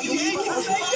何